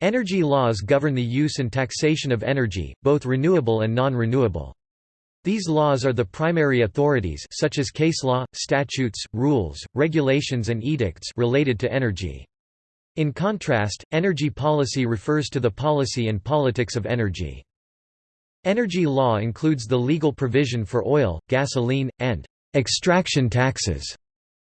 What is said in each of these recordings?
Energy laws govern the use and taxation of energy, both renewable and non-renewable. These laws are the primary authorities such as case law, statutes, rules, regulations and edicts related to energy. In contrast, energy policy refers to the policy and politics of energy. Energy law includes the legal provision for oil, gasoline, and extraction taxes.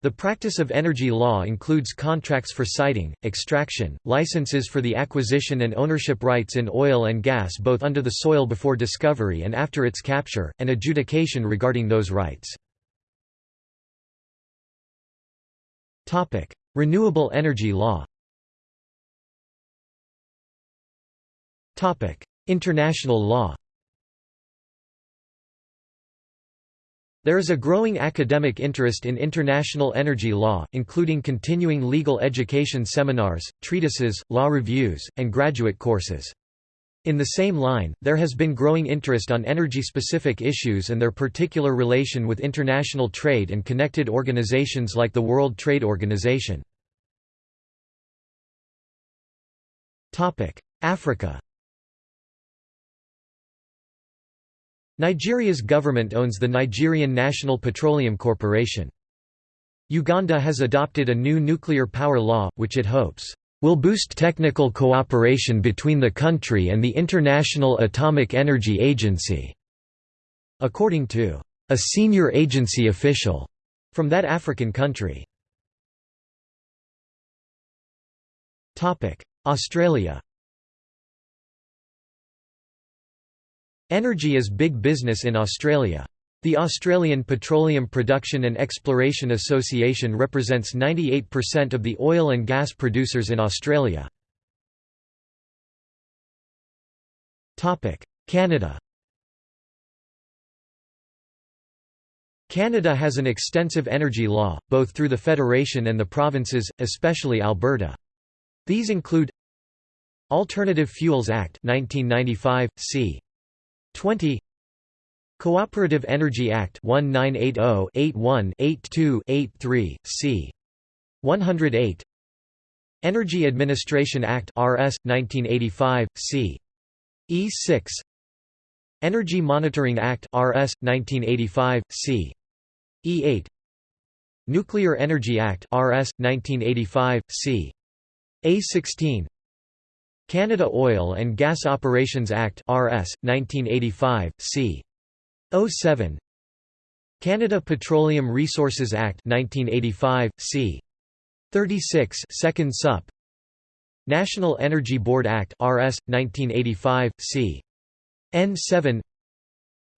The practice of energy law includes contracts for siting, extraction, licenses for the acquisition and ownership rights in oil and gas both under the soil before discovery and after its capture, and adjudication regarding those rights. Renewable energy law International law There is a growing academic interest in international energy law, including continuing legal education seminars, treatises, law reviews, and graduate courses. In the same line, there has been growing interest on energy-specific issues and their particular relation with international trade and connected organizations like the World Trade Organization. Africa Nigeria's government owns the Nigerian National Petroleum Corporation. Uganda has adopted a new nuclear power law, which it hopes, "...will boost technical cooperation between the country and the International Atomic Energy Agency." According to a senior agency official from that African country. Australia Energy is big business in Australia. The Australian Petroleum Production and Exploration Association represents 98% of the oil and gas producers in Australia. Canada Canada has an extensive energy law, both through the Federation and the provinces, especially Alberta. These include Alternative Fuels Act 1995, c. 20 Cooperative Energy Act 1980-81-82-83, c. 108 Energy Administration Act RS 1985 c. E6 Energy Monitoring Act RS 1985 c. E8 Nuclear Energy Act RS 1985 c. A16 Canada Oil and Gas Operations Act RS 1985 c. 07 Canada Petroleum Resources Act 1985 c. 36 second sup. National Energy Board Act RS 1985 c. N7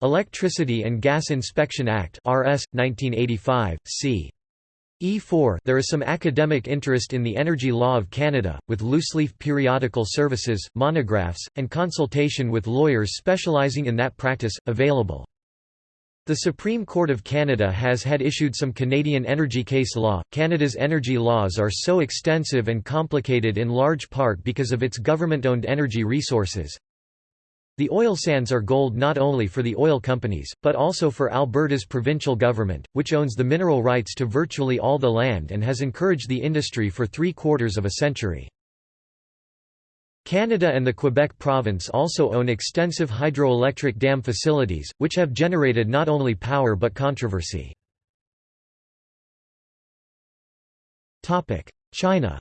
Electricity and Gas Inspection Act RS 1985 c E4 There is some academic interest in the energy law of Canada, with looseleaf periodical services, monographs, and consultation with lawyers specialising in that practice, available. The Supreme Court of Canada has had issued some Canadian energy case law. Canada's energy laws are so extensive and complicated in large part because of its government owned energy resources, the oil sands are gold not only for the oil companies, but also for Alberta's provincial government, which owns the mineral rights to virtually all the land and has encouraged the industry for three-quarters of a century. Canada and the Quebec province also own extensive hydroelectric dam facilities, which have generated not only power but controversy. China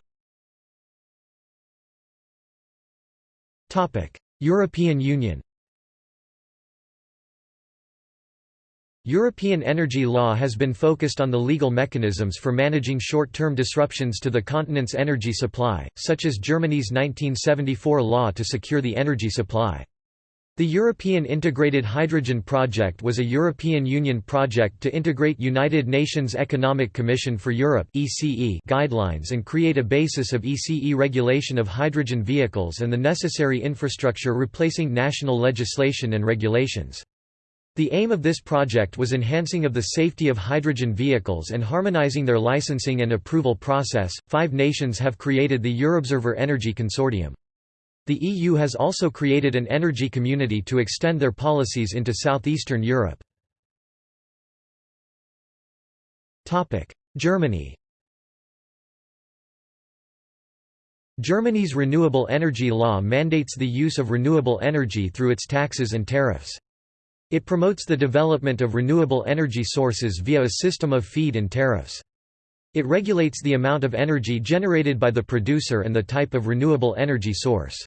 European Union European energy law has been focused on the legal mechanisms for managing short-term disruptions to the continent's energy supply, such as Germany's 1974 law to secure the energy supply. The European Integrated Hydrogen Project was a European Union project to integrate United Nations Economic Commission for Europe guidelines and create a basis of ECE regulation of hydrogen vehicles and the necessary infrastructure replacing national legislation and regulations. The aim of this project was enhancing of the safety of hydrogen vehicles and harmonizing their licensing and approval process. Five nations have created the Eurobserver Energy Consortium. The EU has also created an energy community to extend their policies into southeastern Europe. Germany Germany's renewable energy law mandates the use of renewable energy through its taxes and tariffs. It promotes the development of renewable energy sources via a system of feed-in tariffs. It regulates the amount of energy generated by the producer and the type of renewable energy source.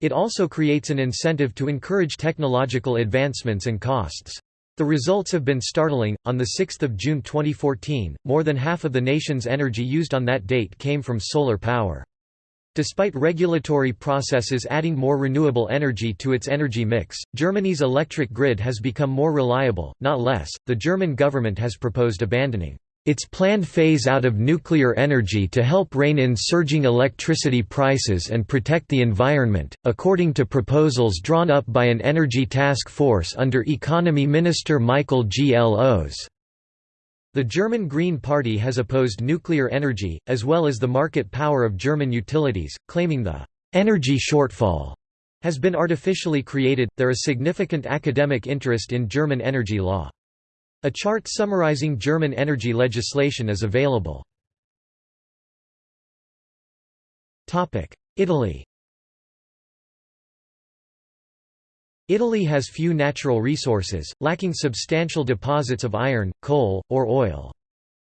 It also creates an incentive to encourage technological advancements and costs. The results have been startling. On the 6th of June 2014, more than half of the nation's energy used on that date came from solar power. Despite regulatory processes adding more renewable energy to its energy mix, Germany's electric grid has become more reliable, not less. The German government has proposed abandoning its planned phase-out of nuclear energy to help rein in surging electricity prices and protect the environment, according to proposals drawn up by an energy task force under Economy Minister Michael Glos. The German Green Party has opposed nuclear energy, as well as the market power of German utilities, claiming the energy shortfall has been artificially created. There is significant academic interest in German energy law. A chart summarizing German energy legislation is available. Italy Italy has few natural resources, lacking substantial deposits of iron, coal, or oil.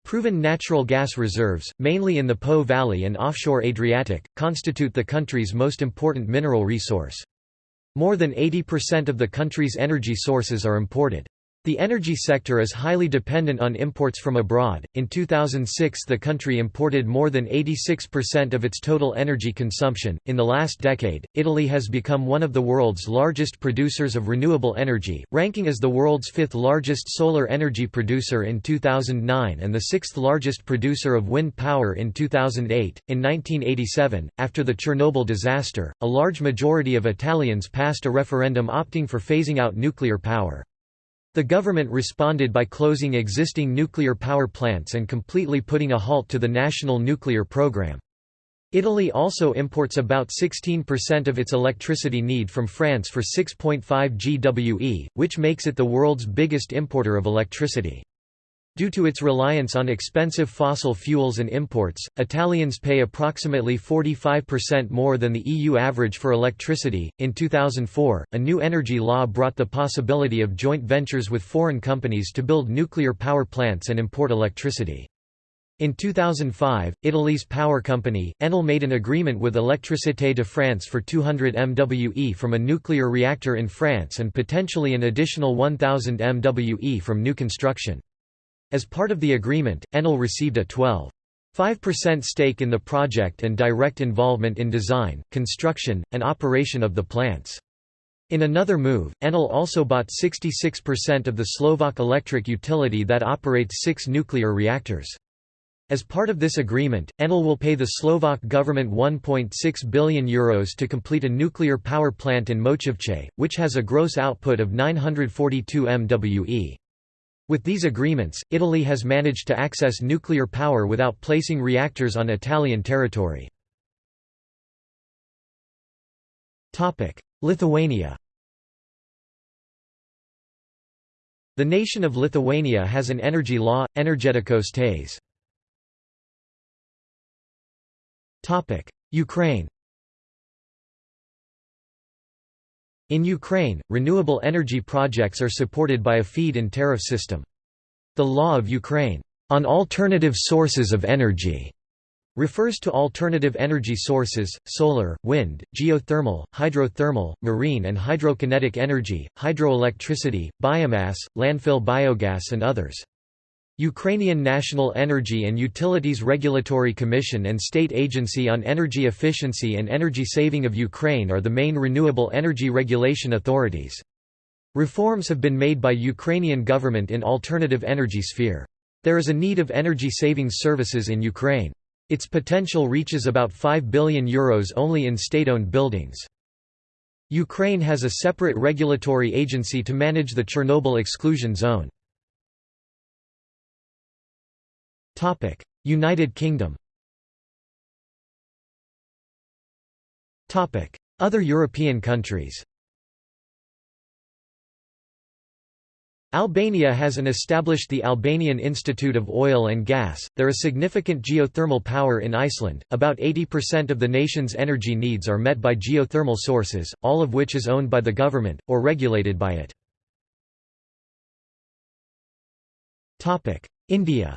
Proven natural gas reserves, mainly in the Po Valley and offshore Adriatic, constitute the country's most important mineral resource. More than 80% of the country's energy sources are imported. The energy sector is highly dependent on imports from abroad. In 2006, the country imported more than 86% of its total energy consumption. In the last decade, Italy has become one of the world's largest producers of renewable energy, ranking as the world's fifth largest solar energy producer in 2009 and the sixth largest producer of wind power in 2008. In 1987, after the Chernobyl disaster, a large majority of Italians passed a referendum opting for phasing out nuclear power. The government responded by closing existing nuclear power plants and completely putting a halt to the national nuclear program. Italy also imports about 16% of its electricity need from France for 6.5 GWe, which makes it the world's biggest importer of electricity. Due to its reliance on expensive fossil fuels and imports, Italians pay approximately 45% more than the EU average for electricity. In 2004, a new energy law brought the possibility of joint ventures with foreign companies to build nuclear power plants and import electricity. In 2005, Italy's power company, Enel made an agreement with Électricité de France for 200 MWe from a nuclear reactor in France and potentially an additional 1000 MWe from new construction. As part of the agreement, Enel received a 12.5% stake in the project and direct involvement in design, construction, and operation of the plants. In another move, Enel also bought 66% of the Slovak electric utility that operates six nuclear reactors. As part of this agreement, Enel will pay the Slovak government €1.6 billion Euros to complete a nuclear power plant in Mochovce, which has a gross output of 942 MWE. With these agreements, Italy has managed to access nuclear power without placing reactors on Italian territory. Lithuania The nation of Lithuania has an energy law, Energetikos Tais. Ukraine In Ukraine, renewable energy projects are supported by a feed-in tariff system. The law of Ukraine, on alternative sources of energy, refers to alternative energy sources, solar, wind, geothermal, hydrothermal, marine and hydrokinetic energy, hydroelectricity, biomass, landfill biogas and others. Ukrainian National Energy and Utilities Regulatory Commission and State Agency on Energy Efficiency and Energy Saving of Ukraine are the main renewable energy regulation authorities. Reforms have been made by Ukrainian government in alternative energy sphere. There is a need of energy savings services in Ukraine. Its potential reaches about €5 billion Euros only in state-owned buildings. Ukraine has a separate regulatory agency to manage the Chernobyl exclusion zone. United Kingdom Other European countries Albania has an established the Albanian Institute of Oil and Gas. There is significant geothermal power in Iceland. About 80% of the nation's energy needs are met by geothermal sources, all of which is owned by the government or regulated by it. Topic: India.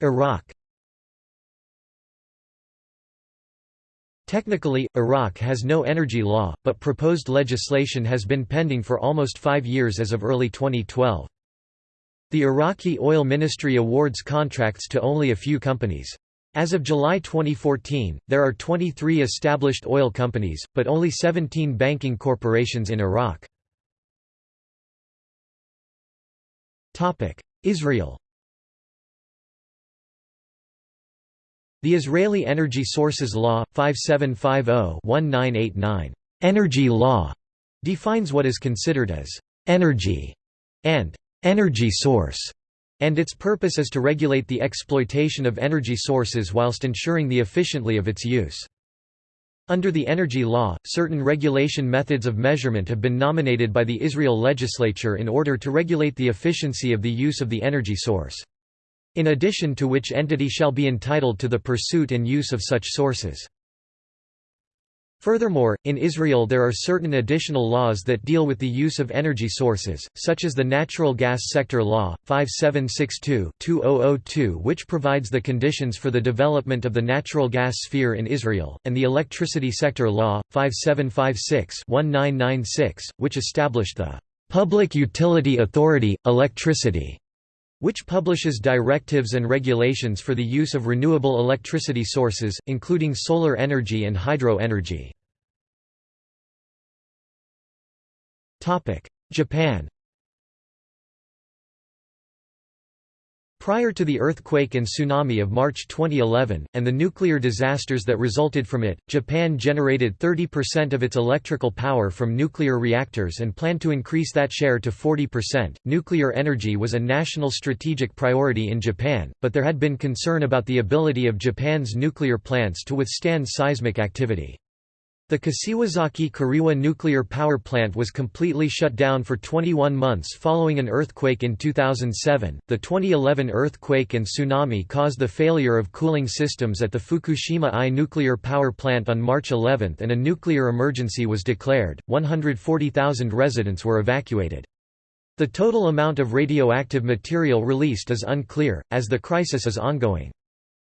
Iraq. Technically, Iraq has no energy law, but proposed legislation has been pending for almost five years as of early 2012. The Iraqi Oil Ministry awards contracts to only a few companies. As of July 2014, there are 23 established oil companies, but only 17 banking corporations in Iraq. Israel The Israeli Energy Sources Law, 5750-1989 Energy Law, defines what is considered as «energy» and «energy source», and its purpose is to regulate the exploitation of energy sources whilst ensuring the efficiently of its use. Under the Energy Law, certain regulation methods of measurement have been nominated by the Israel legislature in order to regulate the efficiency of the use of the energy source in addition to which entity shall be entitled to the pursuit and use of such sources. Furthermore, in Israel there are certain additional laws that deal with the use of energy sources, such as the Natural Gas Sector Law, 5762-2002 which provides the conditions for the development of the natural gas sphere in Israel, and the Electricity Sector Law, 5756-1996, which established the "...public utility authority, electricity", which publishes directives and regulations for the use of renewable electricity sources, including solar energy and hydro energy. Japan Prior to the earthquake and tsunami of March 2011, and the nuclear disasters that resulted from it, Japan generated 30% of its electrical power from nuclear reactors and planned to increase that share to 40%. Nuclear energy was a national strategic priority in Japan, but there had been concern about the ability of Japan's nuclear plants to withstand seismic activity. The Kashiwazaki Kariwa nuclear power plant was completely shut down for 21 months following an earthquake in 2007. The 2011 earthquake and tsunami caused the failure of cooling systems at the Fukushima I nuclear power plant on March 11 and a nuclear emergency was declared. 140,000 residents were evacuated. The total amount of radioactive material released is unclear, as the crisis is ongoing.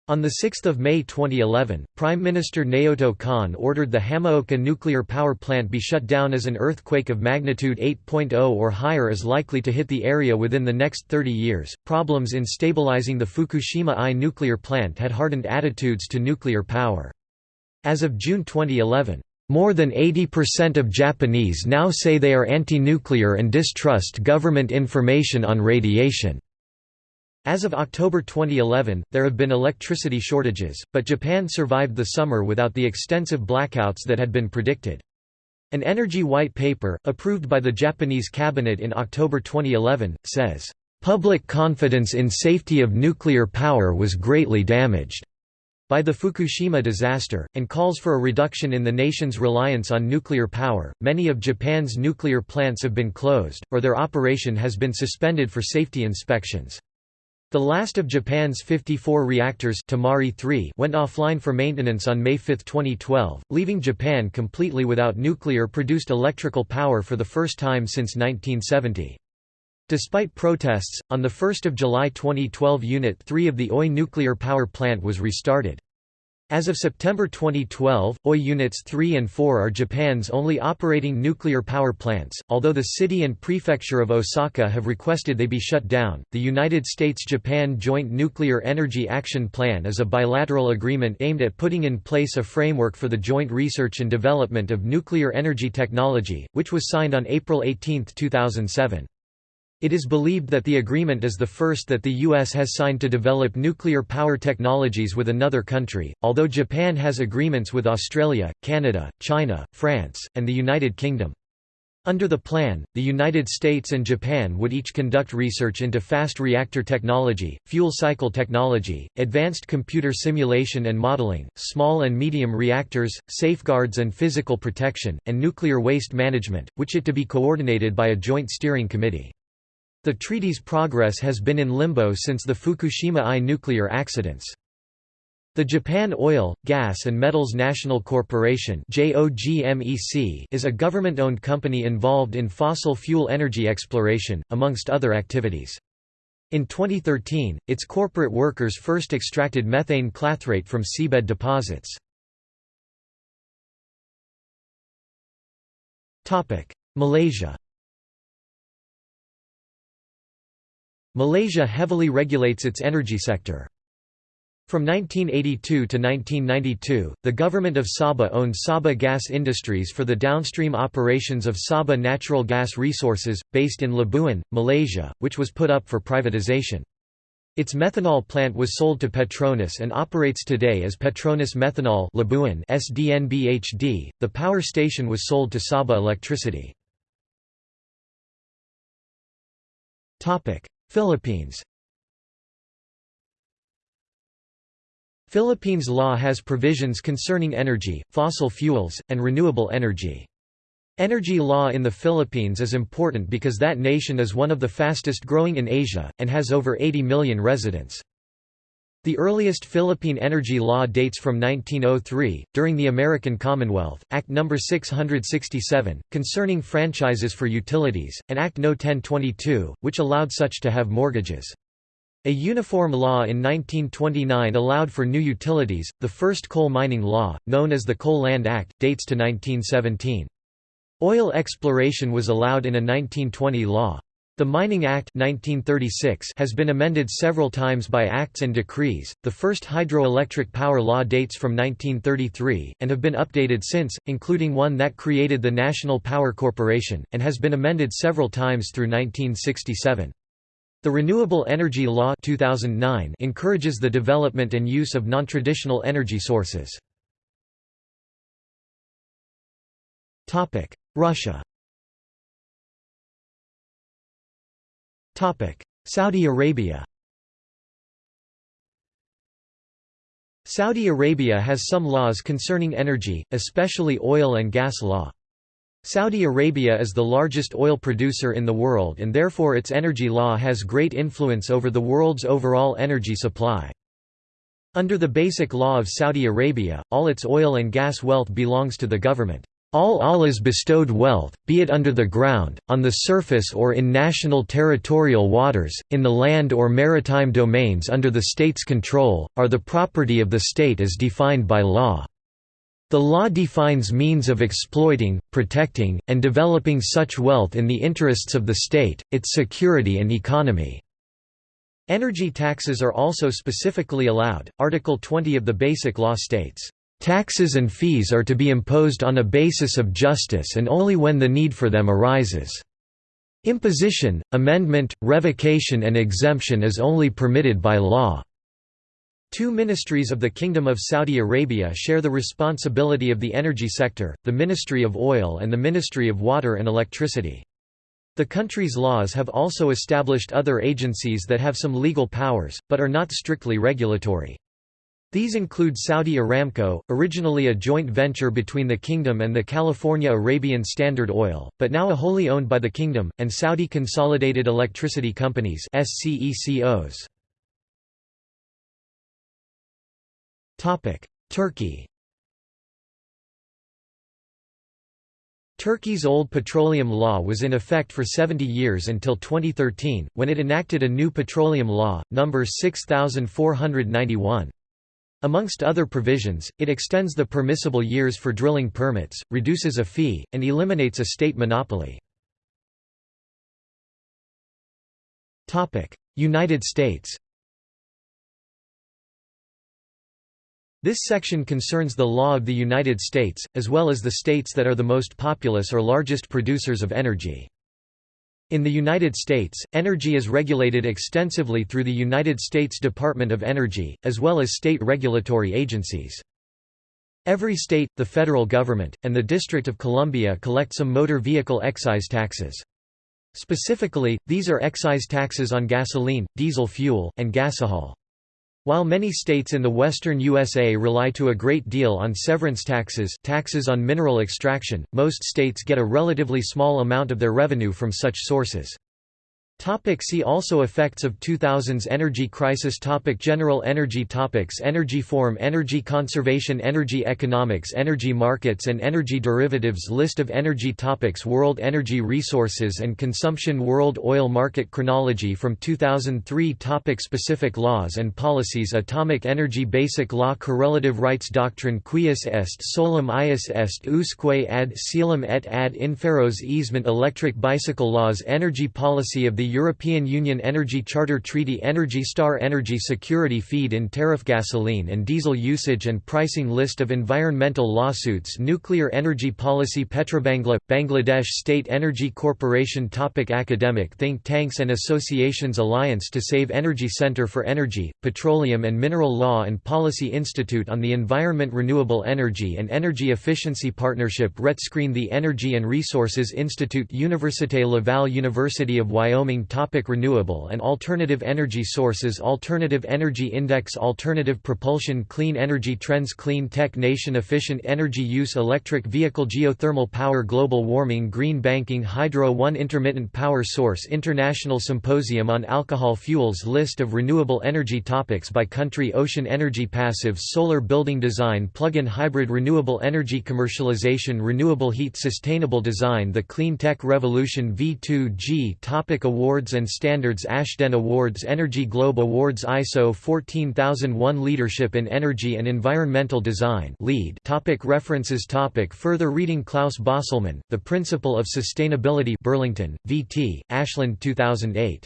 On 6 May 2011, Prime Minister Naoto Kan ordered the Hamaoka nuclear power plant be shut down as an earthquake of magnitude 8.0 or higher is likely to hit the area within the next 30 years. Problems in stabilizing the Fukushima I nuclear plant had hardened attitudes to nuclear power. As of June 2011, more than 80% of Japanese now say they are anti-nuclear and distrust government information on radiation. As of October 2011, there have been electricity shortages, but Japan survived the summer without the extensive blackouts that had been predicted. An energy white paper, approved by the Japanese cabinet in October 2011, says, "...public confidence in safety of nuclear power was greatly damaged." by the Fukushima disaster, and calls for a reduction in the nation's reliance on nuclear power. Many of Japan's nuclear plants have been closed, or their operation has been suspended for safety inspections. The last of Japan's 54 reactors Tomari 3 went offline for maintenance on May 5, 2012, leaving Japan completely without nuclear-produced electrical power for the first time since 1970. Despite protests, on 1 July 2012 Unit 3 of the Oi nuclear power plant was restarted. As of September 2012, OI Units 3 and 4 are Japan's only operating nuclear power plants. Although the city and prefecture of Osaka have requested they be shut down, the United States Japan Joint Nuclear Energy Action Plan is a bilateral agreement aimed at putting in place a framework for the joint research and development of nuclear energy technology, which was signed on April 18, 2007. It is believed that the agreement is the first that the U.S. has signed to develop nuclear power technologies with another country, although Japan has agreements with Australia, Canada, China, France, and the United Kingdom. Under the plan, the United States and Japan would each conduct research into fast reactor technology, fuel cycle technology, advanced computer simulation and modeling, small and medium reactors, safeguards and physical protection, and nuclear waste management, which it to be coordinated by a joint steering committee. The treaty's progress has been in limbo since the Fukushima I nuclear accidents. The Japan Oil, Gas and Metals National Corporation is a government-owned company involved in fossil fuel energy exploration, amongst other activities. In 2013, its corporate workers first extracted methane clathrate from seabed deposits. Malaysia Malaysia heavily regulates its energy sector. From 1982 to 1992, the government of Sabah owned Sabah Gas Industries for the downstream operations of Sabah Natural Gas Resources, based in Labuan, Malaysia, which was put up for privatization. Its methanol plant was sold to Petronas and operates today as Petronas Methanol Labuan SDNBHD. The power station was sold to Sabah Electricity. Topic: Philippines. Philippines law has provisions concerning energy, fossil fuels, and renewable energy. Energy law in the Philippines is important because that nation is one of the fastest growing in Asia, and has over 80 million residents. The earliest Philippine energy law dates from 1903, during the American Commonwealth, Act No. 667, concerning franchises for utilities, and Act No. 1022, which allowed such to have mortgages. A uniform law in 1929 allowed for new utilities. The first coal mining law, known as the Coal Land Act, dates to 1917. Oil exploration was allowed in a 1920 law. The Mining Act 1936 has been amended several times by acts and decrees. The first hydroelectric power law dates from 1933 and have been updated since, including one that created the National Power Corporation and has been amended several times through 1967. The Renewable Energy Law 2009 encourages the development and use of non-traditional energy sources. Topic: Russia Saudi Arabia Saudi Arabia has some laws concerning energy, especially oil and gas law. Saudi Arabia is the largest oil producer in the world and therefore its energy law has great influence over the world's overall energy supply. Under the Basic Law of Saudi Arabia, all its oil and gas wealth belongs to the government. All Allah's bestowed wealth, be it under the ground, on the surface or in national territorial waters, in the land or maritime domains under the state's control, are the property of the state as defined by law. The law defines means of exploiting, protecting, and developing such wealth in the interests of the state, its security and economy. Energy taxes are also specifically allowed. Article 20 of the Basic Law states, Taxes and fees are to be imposed on a basis of justice and only when the need for them arises. Imposition, amendment, revocation and exemption is only permitted by law. Two ministries of the Kingdom of Saudi Arabia share the responsibility of the energy sector, the Ministry of Oil and the Ministry of Water and Electricity. The country's laws have also established other agencies that have some legal powers, but are not strictly regulatory. These include Saudi Aramco, originally a joint venture between the kingdom and the California Arabian Standard Oil, but now a wholly owned by the kingdom, and Saudi Consolidated Electricity Companies. Turkey Turkey's old petroleum law was in effect for 70 years until 2013, when it enacted a new petroleum law, No. 6491. Amongst other provisions, it extends the permissible years for drilling permits, reduces a fee, and eliminates a state monopoly. United States This section concerns the law of the United States, as well as the states that are the most populous or largest producers of energy. In the United States, energy is regulated extensively through the United States Department of Energy, as well as state regulatory agencies. Every state, the federal government, and the District of Columbia collect some motor vehicle excise taxes. Specifically, these are excise taxes on gasoline, diesel fuel, and gasohol. While many states in the western USA rely to a great deal on severance taxes taxes on mineral extraction, most states get a relatively small amount of their revenue from such sources. Topic see also Effects of 2000s energy crisis topic General energy topics Energy form Energy conservation Energy economics Energy markets and energy derivatives List of energy topics World energy resources and consumption World oil market chronology from 2003 topic Specific laws and policies Atomic energy Basic law Correlative rights doctrine Cuius est solum ius est usque ad coelum et ad inferos easement Electric bicycle laws Energy policy of the European Union Energy Charter Treaty Energy Star Energy Security Feed-in Tariff Gasoline and diesel usage and pricing List of environmental lawsuits Nuclear energy policy Petrobangla – Bangladesh State Energy Corporation topic Academic think tanks and associations Alliance to Save Energy Center for Energy, Petroleum and Mineral Law and Policy Institute on the Environment Renewable Energy and Energy Efficiency Partnership RETScreen The Energy and Resources Institute Université Laval University of Wyoming topic Renewable and alternative energy sources Alternative Energy Index Alternative propulsion Clean energy trends Clean tech Nation Efficient energy use Electric vehicle Geothermal power Global warming Green banking Hydro 1 Intermittent power source International Symposium on Alcohol Fuels List of renewable energy topics by country Ocean energy Passive solar building design Plug-in hybrid Renewable energy commercialization Renewable heat Sustainable design The Clean Tech Revolution V2G Topic Award Awards and Standards Ashden Awards Energy Globe Awards ISO 14001 Leadership in Energy and Environmental Design LEED. Topic References Topic Further reading Klaus Bosselmann, The Principle of Sustainability Burlington, V.T., Ashgate 2008.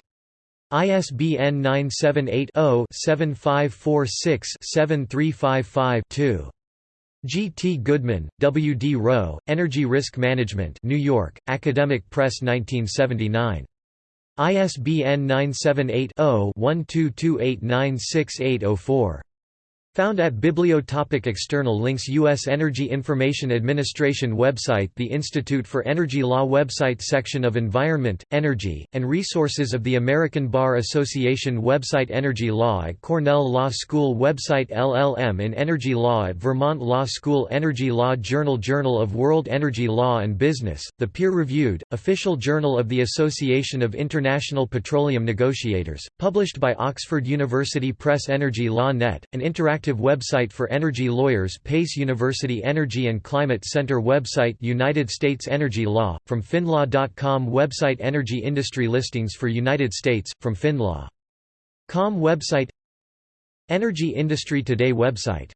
ISBN 978 0 7546 7355 2. G. T. Goodman, W. D. Rowe, Energy Risk Management New York, Academic Press 1979. ISBN 978 0 1228968004. Found at Bibliotopic External links U.S. Energy Information Administration website The Institute for Energy Law website Section of Environment, Energy, and Resources of the American Bar Association website Energy Law at Cornell Law School website LLM in Energy Law at Vermont Law School Energy Law Journal Journal of World Energy Law and Business, the peer-reviewed, official journal of the Association of International Petroleum Negotiators, published by Oxford University Press Energy Law Net, an interactive website for energy lawyers Pace University Energy and Climate Center website United States Energy Law, from findlaw.com website Energy industry listings for United States, from findlaw.com website Energy Industry Today website